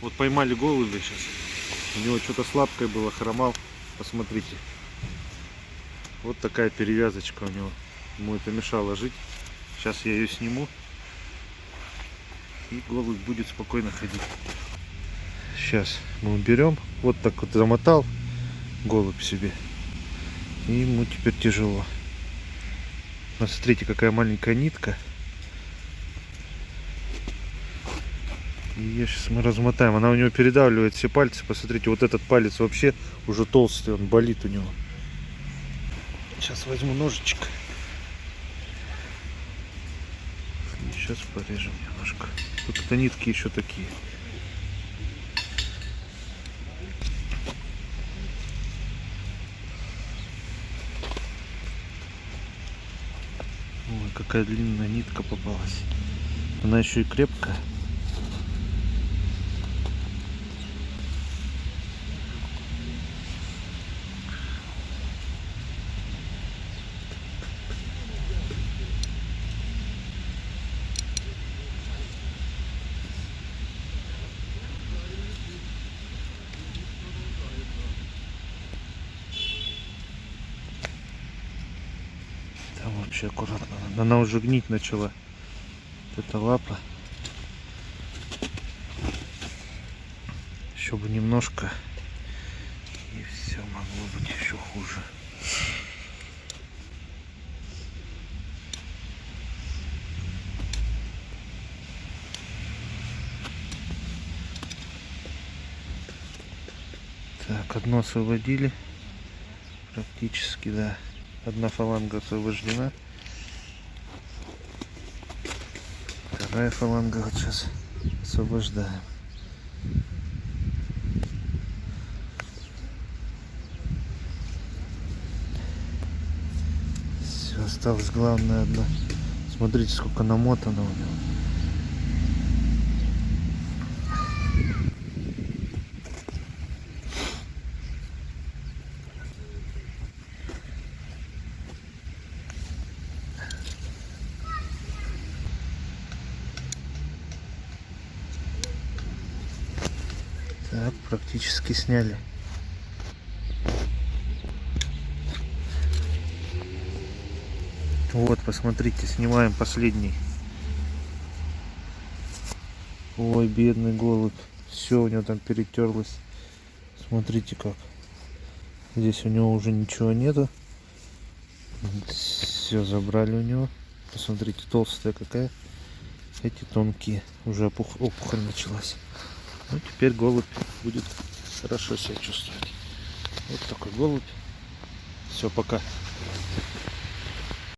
Вот поймали голубя сейчас. У него что-то слабкое было, хромал. Посмотрите. Вот такая перевязочка у него. Ему это мешало жить. Сейчас я ее сниму. И голубь будет спокойно ходить. Сейчас мы уберем. Вот так вот замотал голубь себе. И ему теперь тяжело. Посмотрите, какая маленькая нитка. И сейчас мы размотаем. Она у него передавливает все пальцы. Посмотрите, вот этот палец вообще уже толстый, он болит у него. Сейчас возьму ножичек. Сейчас порежем немножко. Тут это нитки еще такие. Ой, какая длинная нитка попалась. Она еще и крепкая. Там вообще аккуратно. Она уже гнить начала. Вот эта лапа. Еще бы немножко. И все могло быть еще хуже. Так, одно освободили. Практически, да. Одна фаланга освобождена. Вторая фаланга вот сейчас освобождаем. Все, осталось главное одно. Смотрите, сколько намотано у него. Так, практически сняли. Вот, посмотрите, снимаем последний. Ой, бедный голубь. Все у него там перетерлось. Смотрите как. Здесь у него уже ничего нету. Все забрали у него. Посмотрите, толстая какая. Эти тонкие. Уже опух... опухоль началась. Ну, теперь голубь будет хорошо себя чувствовать. Вот такой голубь. Все, пока.